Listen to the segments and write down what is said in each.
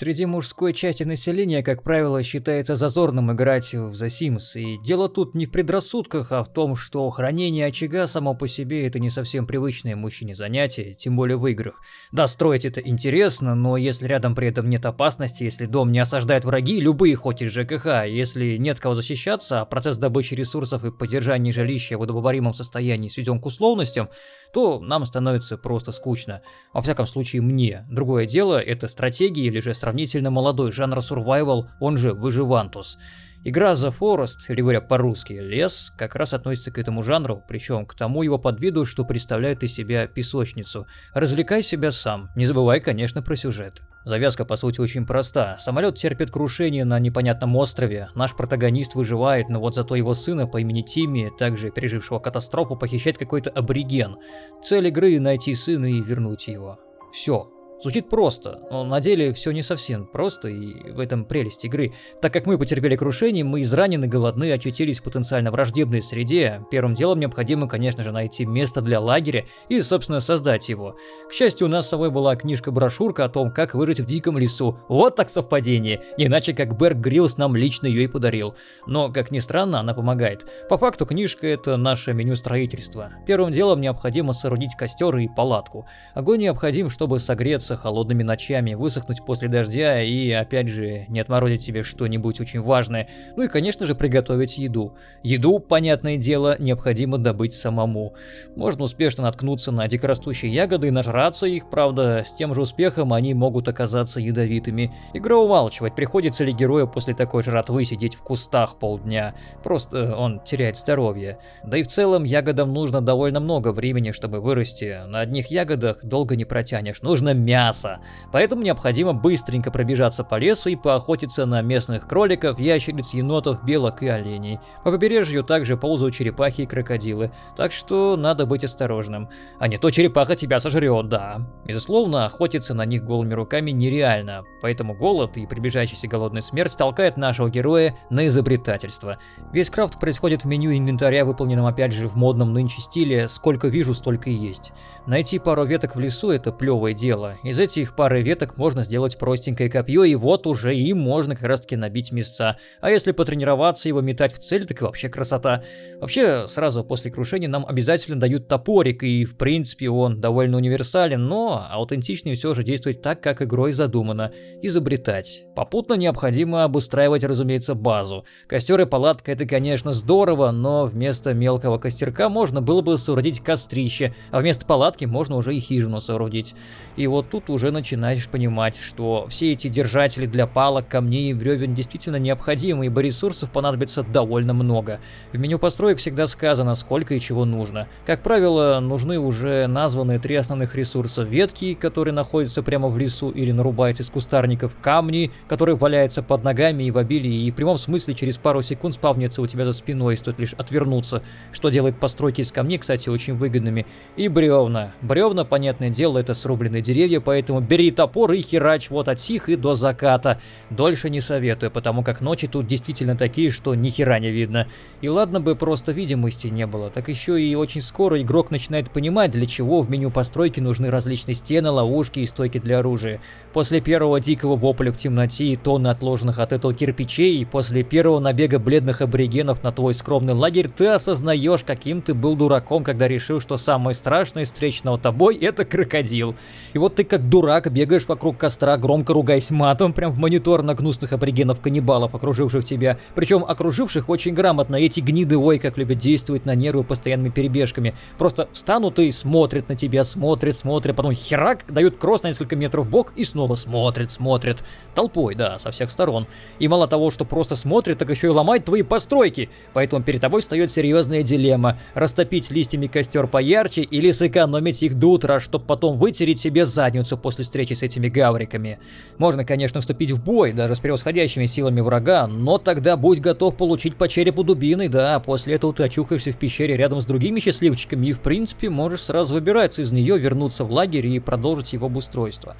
Среди мужской части населения, как правило, считается зазорным играть в The Sims, и дело тут не в предрассудках, а в том, что хранение очага само по себе это не совсем привычное мужчине занятие, тем более в играх. Да, строить это интересно, но если рядом при этом нет опасности, если дом не осаждают враги, любые хоть из ЖКХ, если нет кого защищаться, а процесс добычи ресурсов и поддержания жилища в удобоваримом состоянии сведен к условностям, то нам становится просто скучно. Во всяком случае мне. Другое дело, это стратегии или же сравнительно молодой жанр survival, он же выживантус. Игра The Forest, или говоря по-русски «Лес», как раз относится к этому жанру, причем к тому его подвиду, что представляет из себя песочницу. Развлекай себя сам, не забывай, конечно, про сюжет. Завязка, по сути, очень проста. Самолет терпит крушение на непонятном острове, наш протагонист выживает, но вот зато его сына по имени Тимми, также пережившего катастрофу, похищает какой-то абориген. Цель игры – найти сына и вернуть его. Все, Звучит просто, но на деле все не совсем просто, и в этом прелесть игры. Так как мы потерпели крушение, мы изранены, голодны, очутились в потенциально враждебной среде, первым делом необходимо, конечно же, найти место для лагеря и, собственно, создать его. К счастью, у нас с собой была книжка-брошюрка о том, как выжить в диком лесу. Вот так совпадение, иначе как Берг Гриллс нам лично ее и подарил. Но, как ни странно, она помогает. По факту, книжка это наше меню строительства. Первым делом необходимо соорудить костер и палатку. Огонь необходим, чтобы согреться просыпаться холодными ночами, высохнуть после дождя и, опять же, не отморозить себе что-нибудь очень важное. Ну и, конечно же, приготовить еду. Еду, понятное дело, необходимо добыть самому. Можно успешно наткнуться на дикорастущие ягоды и нажраться их, правда, с тем же успехом они могут оказаться ядовитыми. Игра умалчивать, приходится ли герою после такой жратвы сидеть в кустах полдня. Просто он теряет здоровье. Да и в целом ягодам нужно довольно много времени, чтобы вырасти. На одних ягодах долго не протянешь, нужно мясо мяса. Поэтому необходимо быстренько пробежаться по лесу и поохотиться на местных кроликов, ящериц, енотов, белок и оленей. По побережью также ползают черепахи и крокодилы, так что надо быть осторожным. А не то черепаха тебя сожрет, да. Безусловно, охотиться на них голыми руками нереально, поэтому голод и приближающаяся голодная смерть толкает нашего героя на изобретательство. Весь крафт происходит в меню инвентаря, выполненном опять же в модном нынче стиле «сколько вижу, столько и есть». Найти пару веток в лесу – это плевое дело, из этих пары веток можно сделать простенькое копье, и вот уже им можно как раз таки набить места. А если потренироваться его метать в цель, так и вообще красота. Вообще, сразу после крушения нам обязательно дают топорик, и в принципе он довольно универсален, но аутентичнее все же действовать так, как игрой задумано. Изобретать. Попутно необходимо обустраивать, разумеется, базу. Костер и палатка это, конечно, здорово, но вместо мелкого костерка можно было бы соорудить кострище, а вместо палатки можно уже и хижину соорудить. И вот тут тут уже начинаешь понимать, что все эти держатели для палок, камней и бревен действительно необходимы, ибо ресурсов понадобится довольно много. В меню построек всегда сказано, сколько и чего нужно. Как правило, нужны уже названные три основных ресурса. Ветки, которые находятся прямо в лесу или нарубаются из кустарников, камни, которые валяются под ногами и в обилии, и в прямом смысле через пару секунд спавнится у тебя за спиной, стоит лишь отвернуться, что делает постройки из камней, кстати, очень выгодными. И бревна. Бревна, понятное дело, это срубленные деревья, поэтому бери топор и херач вот от сих и до заката. Дольше не советую, потому как ночи тут действительно такие, что ни хера не видно. И ладно бы просто видимости не было, так еще и очень скоро игрок начинает понимать, для чего в меню постройки нужны различные стены, ловушки и стойки для оружия. После первого дикого вопля в темноте и тонны отложенных от этого кирпичей, и после первого набега бледных аборигенов на твой скромный лагерь, ты осознаешь, каким ты был дураком, когда решил, что самое страшное встречного тобой это крокодил. И вот ты как дурак бегаешь вокруг костра, громко ругаясь матом, прям в монитор на гнусных аборигенов-каннибалов, окруживших тебя. Причем окруживших очень грамотно. Эти гниды, ой, как любят действовать на нервы постоянными перебежками. Просто встанут и смотрят на тебя, смотрят, смотрят, потом херак, дают кросс на несколько метров в бок и снова смотрят, смотрят. Толпой, да, со всех сторон. И мало того, что просто смотрят, так еще и ломают твои постройки. Поэтому перед тобой встает серьезная дилемма. Растопить листьями костер поярче или сэкономить их до утра, чтобы потом вытереть себе задницу останутся после встречи с этими гавриками. Можно, конечно, вступить в бой, даже с превосходящими силами врага, но тогда будь готов получить по черепу дубиной, да, после этого ты очухаешься в пещере рядом с другими счастливчиками и, в принципе, можешь сразу выбираться из нее, вернуться в лагерь и продолжить его обустройство.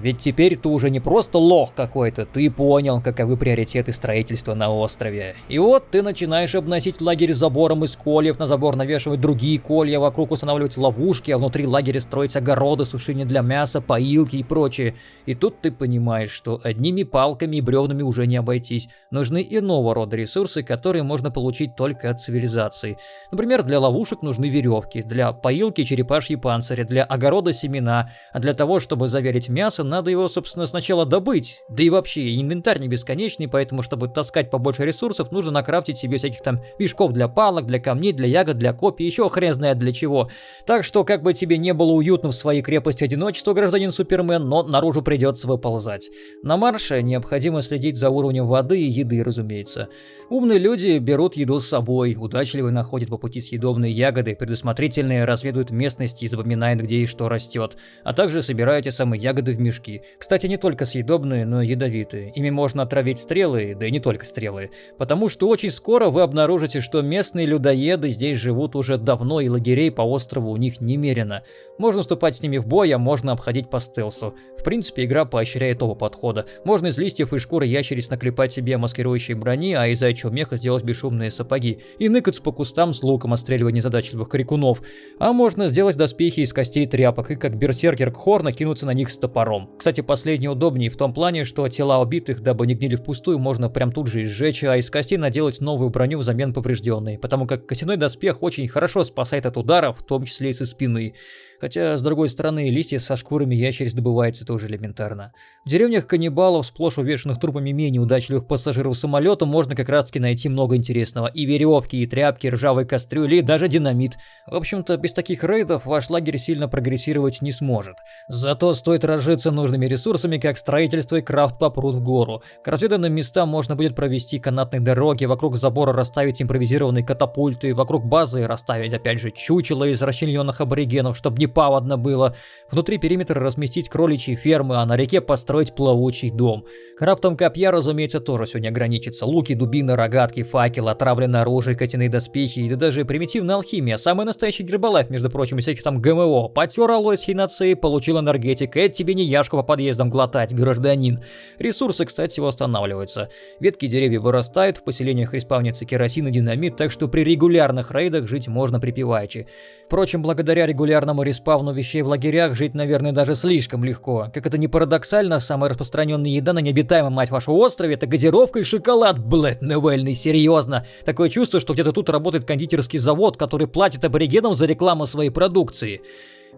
Ведь теперь ты уже не просто лох какой-то, ты понял, каковы приоритеты строительства на острове. И вот ты начинаешь обносить лагерь забором из кольев, на забор навешивать другие колья, вокруг устанавливать ловушки, а внутри лагеря строить огороды, сушение для мяса, поилки и прочее. И тут ты понимаешь, что одними палками и бревнами уже не обойтись. Нужны иного рода ресурсы, которые можно получить только от цивилизации. Например, для ловушек нужны веревки, для поилки черепашьи панцири, для огорода семена, а для того, чтобы заверить мясо, надо его, собственно, сначала добыть. Да и вообще, инвентарь не бесконечный, поэтому, чтобы таскать побольше ресурсов, нужно накрафтить себе всяких там мешков для палок, для камней, для ягод, для копий, еще хрен знает для чего. Так что, как бы тебе не было уютно в своей крепости одиночества, гражданин Супермен, но наружу придется выползать. На марше необходимо следить за уровнем воды и еды, разумеется. Умные люди берут еду с собой, удачливые находят по пути съедобные ягоды, предусмотрительные разведывают местность и запоминают, где и что растет, а также собирают эти самые ягоды в мешки. Кстати, не только съедобные, но и ядовитые. Ими можно отравить стрелы, да и не только стрелы. Потому что очень скоро вы обнаружите, что местные людоеды здесь живут уже давно и лагерей по острову у них немерено. Можно вступать с ними в бой, а можно обходить по стелсу. В принципе, игра поощряет оба подхода. Можно из листьев и шкуры ящериц наклепать себе маскирующие брони, а из зайчьего меха сделать бесшумные сапоги. И ныкаться по кустам с луком, отстреливая незадачливых крикунов. А можно сделать доспехи из костей тряпок и как берсеркер Кхор накинуться на них с топором. Кстати, последнее удобнее в том плане, что тела убитых, дабы не гнили впустую, можно прям тут же изжечь, а из костей наделать новую броню взамен поврежденной, потому как костяной доспех очень хорошо спасает от ударов, в том числе и со спины. Хотя, с другой стороны, листья со шкурами ящериц добываются тоже элементарно. В деревнях каннибалов, сплошь увешанных трупами менее удачливых пассажиров самолета, можно как раз таки найти много интересного. И веревки, и тряпки, ржавые кастрюли, и даже динамит. В общем-то, без таких рейдов ваш лагерь сильно прогрессировать не сможет. Зато стоит разжиться нужными ресурсами, как строительство и крафт попрут в гору. К разведанным местам можно будет провести канатные дороги, вокруг забора расставить импровизированные катапульты, вокруг базы расставить опять же чучело из расчлененных аборигенов, чтобы не паводно было. Внутри периметра разместить кроличьи фермы, а на реке построить плавучий дом. Крафтом копья, разумеется, тоже сегодня ограничится. Луки, дубины, рогатки, факел, отравленное оружие, котяные доспехи и даже примитивная алхимия. Самый настоящий гербалайф, между прочим, всяких там ГМО. Потер алой с хинацеей, получил энергетик. Это тебе не яшку по подъездам глотать, гражданин. Ресурсы, кстати, восстанавливаются. Ветки деревьев вырастают, в поселениях респавнится керосин и динамит, так что при регулярных рейдах жить можно припеваючи. Впрочем, благодаря регулярному респавну вещей в лагерях жить, наверное, даже слишком легко. Как это не парадоксально, самая распространенная еда на необитаемом, мать вашу, острове – это газировка и шоколад, блядь, Невельный, серьезно. Такое чувство, что где-то тут работает кондитерский завод, который платит аборигенам за рекламу своей продукции.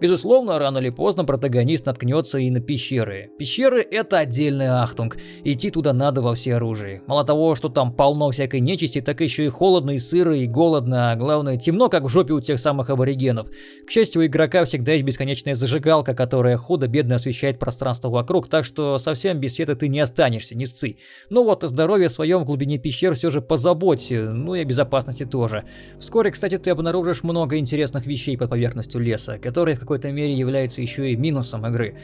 Безусловно, рано или поздно протагонист наткнется и на пещеры. Пещеры — это отдельный ахтунг, идти туда надо во все оружие. Мало того, что там полно всякой нечисти, так еще и холодно, и сыро, и голодно, а главное, темно, как в жопе у тех самых аборигенов. К счастью, у игрока всегда есть бесконечная зажигалка, которая худо-бедно освещает пространство вокруг, так что совсем без света ты не останешься, не сцы. Но вот о здоровье своем в глубине пещер все же позаботься, ну и о безопасности тоже. Вскоре, кстати, ты обнаружишь много интересных вещей под поверхностью леса, которые в какой-то мере является еще и минусом игры.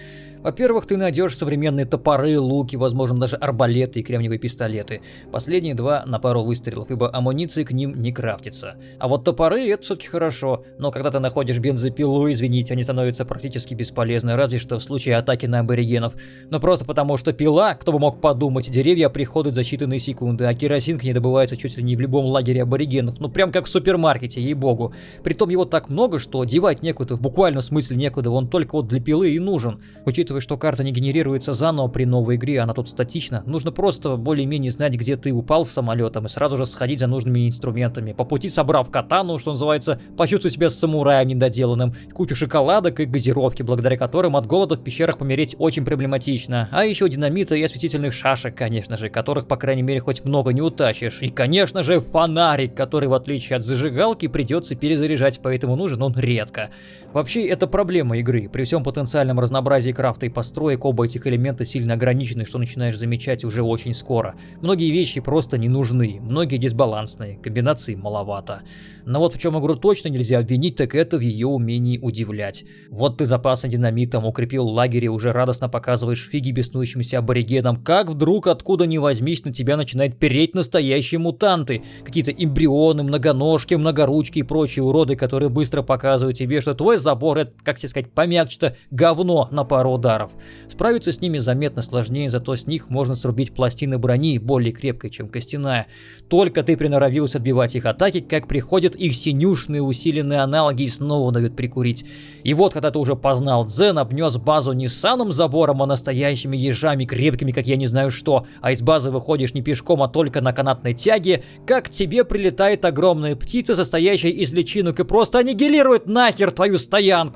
Во-первых, ты найдешь современные топоры, луки, возможно даже арбалеты и кремниевые пистолеты. Последние два на пару выстрелов, ибо амуниции к ним не крафтится. А вот топоры это все-таки хорошо, но когда ты находишь бензопилу, извините, они становятся практически бесполезны, разве что в случае атаки на аборигенов. Но просто потому что пила, кто бы мог подумать, деревья приходят за считанные секунды, а керосин к ней добывается чуть ли не в любом лагере аборигенов, ну прям как в супермаркете, ей-богу. Притом его так много, что девать некуда, в буквальном смысле некуда, он только вот для пилы и нужен. Учитывая, что карта не генерируется заново при новой игре, она тут статична, нужно просто более-менее знать, где ты упал с самолетом и сразу же сходить за нужными инструментами. По пути собрав катану, что называется, почувствуй себя самураем недоделанным, кучу шоколадок и газировки, благодаря которым от голода в пещерах помереть очень проблематично. А еще динамита и осветительных шашек, конечно же, которых, по крайней мере, хоть много не утащишь. И, конечно же, фонарик, который, в отличие от зажигалки, придется перезаряжать, поэтому нужен он редко. Вообще, это проблема игры. При всем потенциальном разнообразии крафта и построек, оба этих элемента сильно ограничены, что начинаешь замечать уже очень скоро. Многие вещи просто не нужны, многие дисбалансные, комбинаций маловато. Но вот в чем игру точно нельзя обвинить, так это в ее умении удивлять. Вот ты запасом динамитом укрепил лагерь и уже радостно показываешь фиги беснующимся аборигенам, как вдруг откуда ни возьмись на тебя начинает переть настоящие мутанты. Какие-то эмбрионы, многоножки, многоручки и прочие уроды, которые быстро показывают тебе, что твой забор как тебе сказать, помягче-то говно на пару ударов. Справиться с ними заметно сложнее, зато с них можно срубить пластины брони более крепкой, чем костяная. Только ты приноровился отбивать их атаки, как приходят их синюшные усиленные аналоги и снова дают прикурить. И вот, когда ты уже познал Дзен, обнес базу не санным забором, а настоящими ежами, крепкими, как я не знаю что, а из базы выходишь не пешком, а только на канатной тяге, как тебе прилетает огромная птица, состоящая из личинок, и просто аннигилирует нахер твою стоянку.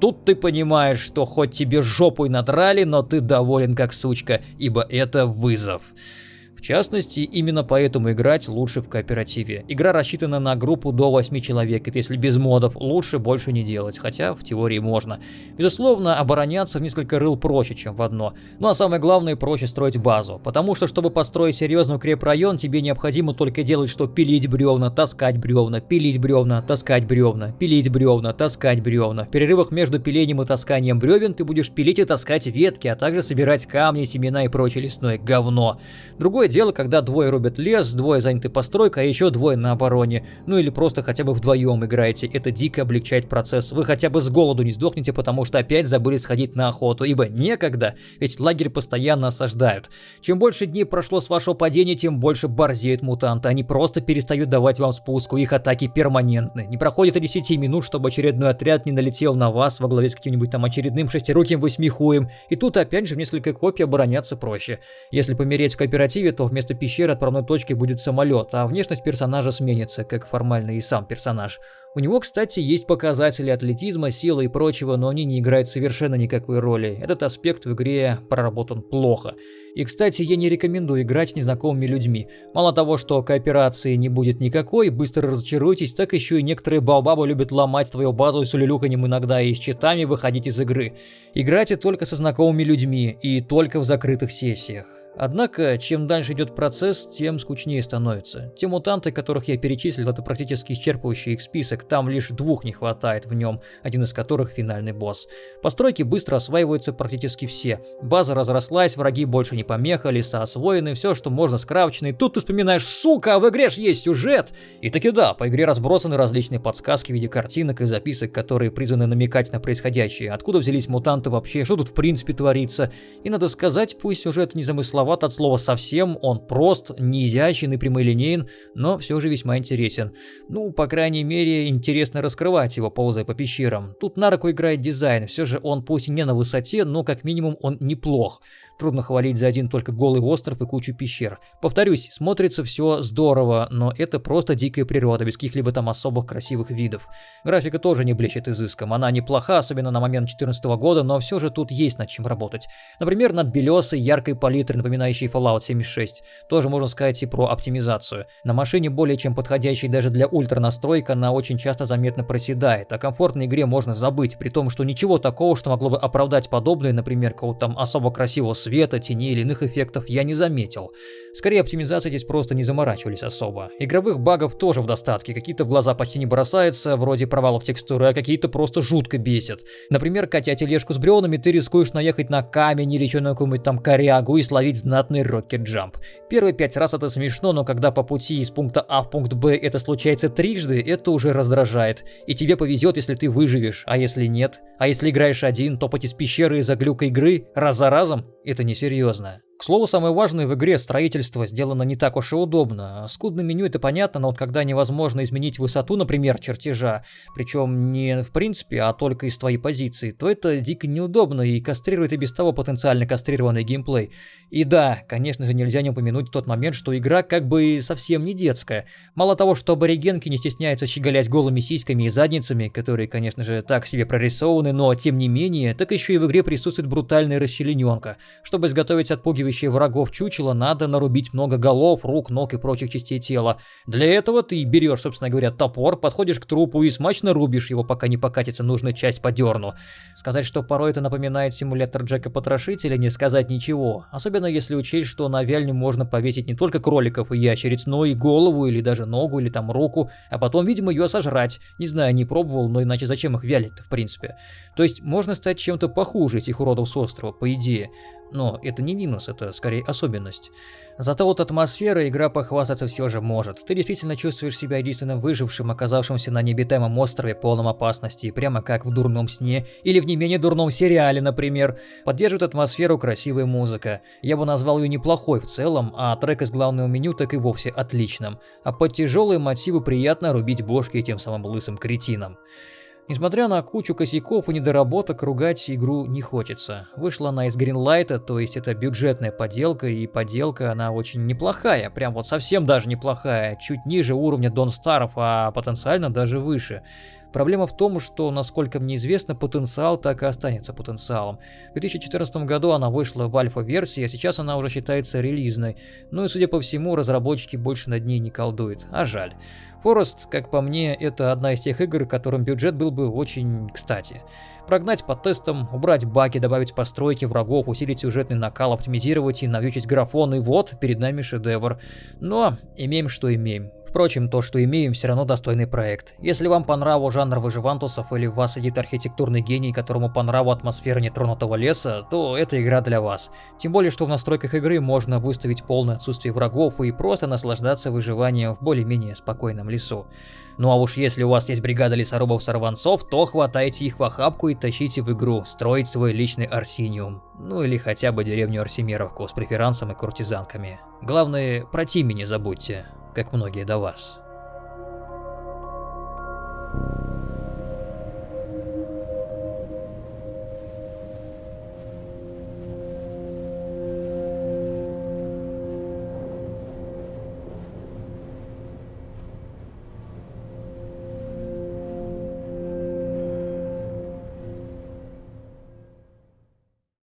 Тут ты понимаешь, что хоть тебе жопу и надрали, но ты доволен как сучка, ибо это вызов частности, именно поэтому играть лучше в кооперативе. Игра рассчитана на группу до 8 человек, и если без модов, лучше больше не делать, хотя в теории можно. Безусловно, обороняться в несколько рыл проще, чем в одно. Ну а самое главное, проще строить базу, потому что, чтобы построить серьезный укрепрайон, тебе необходимо только делать, что пилить бревна, таскать бревна, пилить бревна, таскать бревна, пилить бревна, таскать бревна. В перерывах между пилением и тасканием бревен ты будешь пилить и таскать ветки, а также собирать камни, семена и прочее лесное говно. Другое дело, когда двое рубят лес, двое заняты постройкой, а еще двое на обороне. Ну или просто хотя бы вдвоем играете. Это дико облегчает процесс. Вы хотя бы с голоду не сдохнете, потому что опять забыли сходить на охоту. Ибо некогда, ведь лагерь постоянно осаждают. Чем больше дней прошло с вашего падения, тем больше борзеют мутанты. Они просто перестают давать вам спуску, их атаки перманентны. Не проходит и 10 минут, чтобы очередной отряд не налетел на вас во главе с каким-нибудь там очередным шестируким восьмихуем. И тут опять же в несколько копий обороняться проще. Если помереть в кооперативе, то вместо пещеры отправной точки будет самолет, а внешность персонажа сменится, как формально и сам персонаж. У него, кстати, есть показатели атлетизма, силы и прочего, но они не играют совершенно никакой роли. Этот аспект в игре проработан плохо. И, кстати, я не рекомендую играть с незнакомыми людьми. Мало того, что кооперации не будет никакой, быстро разочаруетесь, так еще и некоторые балбабы любят ломать твою базу с улюлюканьем иногда и с читами выходить из игры. Играйте только со знакомыми людьми и только в закрытых сессиях. Однако, чем дальше идет процесс, тем скучнее становится. Те мутанты, которых я перечислил, это практически исчерпывающий их список, там лишь двух не хватает в нем, один из которых финальный босс. Постройки быстро осваиваются практически все. База разрослась, враги больше не помеха, леса освоены, все, что можно скрафчено, и тут ты вспоминаешь, сука, в игре ж есть сюжет! И таки да, по игре разбросаны различные подсказки в виде картинок и записок, которые призваны намекать на происходящее, откуда взялись мутанты вообще, что тут в принципе творится. И надо сказать, пусть сюжет не замысловал, далековат от слова совсем, он прост, не изящен и прямолинеен, но все же весьма интересен. Ну, по крайней мере, интересно раскрывать его, ползая по пещерам. Тут на руку играет дизайн, все же он пусть не на высоте, но как минимум он неплох. Трудно хвалить за один только голый остров и кучу пещер. Повторюсь, смотрится все здорово, но это просто дикая природа, без каких-либо там особых красивых видов. Графика тоже не блещет изыском, она неплоха, особенно на момент 2014 года, но все же тут есть над чем работать. Например, над белесой, яркой палитрой, напоминающей Fallout 76. Тоже можно сказать и про оптимизацию. На машине более чем подходящей даже для ультра настройка, она очень часто заметно проседает. О комфортной игре можно забыть, при том, что ничего такого, что могло бы оправдать подобное, например, какого-то там особо красивого света, теней или иных эффектов я не заметил. Скорее, оптимизации здесь просто не заморачивались особо. Игровых багов тоже в достатке, какие-то в глаза почти не бросаются, вроде провалов текстуры, а какие-то просто жутко бесят. Например, катя тележку с бревнами, ты рискуешь наехать на камень или еще на какую-нибудь там корягу и словить знатный рокет-джамп. Первые пять раз это смешно, но когда по пути из пункта А в пункт Б это случается трижды, это уже раздражает. И тебе повезет, если ты выживешь, а если нет? А если играешь один, топать из пещеры из-за глюка игры раз за разом? Это несерьезно. К слову, самое важное в игре строительство сделано не так уж и удобно. Скудное меню это понятно, но вот когда невозможно изменить высоту, например, чертежа, причем не в принципе, а только из твоей позиции, то это дико неудобно и кастрирует и без того потенциально кастрированный геймплей. И да, конечно же нельзя не упомянуть тот момент, что игра как бы совсем не детская. Мало того, что аборигенки не стесняются щеголять голыми сиськами и задницами, которые, конечно же, так себе прорисованы, но тем не менее, так еще и в игре присутствует брутальная расчлененка. Чтобы изготовить отпугивающий разыскивающее врагов чучело надо нарубить много голов, рук, ног и прочих частей тела. Для этого ты берешь, собственно говоря, топор, подходишь к трупу и смачно рубишь его, пока не покатится нужная часть по дерну. Сказать, что порой это напоминает симулятор Джека Потрошителя, не сказать ничего. Особенно если учесть, что на вяльню можно повесить не только кроликов и ящериц, но и голову, или даже ногу, или там руку, а потом, видимо, ее сожрать. Не знаю, не пробовал, но иначе зачем их вялить-то, в принципе. То есть можно стать чем-то похуже этих уродов с острова, по идее. Но это не минус, это скорее особенность. Зато вот атмосфера игра похвастаться все же может. Ты действительно чувствуешь себя единственным выжившим, оказавшимся на необитаемом острове полном опасности, прямо как в дурном сне или в не менее дурном сериале, например. Поддерживает атмосферу красивая музыка. Я бы назвал ее неплохой в целом, а трек из главного меню так и вовсе отличным. А под тяжелые мотивы приятно рубить бошки этим самым лысым кретинам. Несмотря на кучу косяков и недоработок, ругать игру не хочется. Вышла она из Greenlight, то есть это бюджетная поделка, и поделка она очень неплохая, прям вот совсем даже неплохая, чуть ниже уровня Don't Starve, а потенциально даже выше. Проблема в том, что, насколько мне известно, потенциал так и останется потенциалом. В 2014 году она вышла в альфа-версии, а сейчас она уже считается релизной. Ну и, судя по всему, разработчики больше над ней не колдуют. А жаль. Форест, как по мне, это одна из тех игр, которым бюджет был бы очень кстати. Прогнать по тестам, убрать баги, добавить постройки врагов, усилить сюжетный накал, оптимизировать и навьючить графон, и вот, перед нами шедевр. Но имеем, что имеем. Впрочем, то, что имеем, все равно достойный проект. Если вам по нраву жанр выживантусов или в вас сидит архитектурный гений, которому по нраву атмосфера нетронутого леса, то эта игра для вас. Тем более, что в настройках игры можно выставить полное отсутствие врагов и просто наслаждаться выживанием в более-менее спокойном лесу. Ну а уж если у вас есть бригада лесорубов-сорванцов, то хватайте их в охапку и тащите в игру, строить свой личный Арсиниум. Ну или хотя бы деревню Арсимеровку с преферансом и куртизанками. Главное, про Тими не забудьте как многие до вас.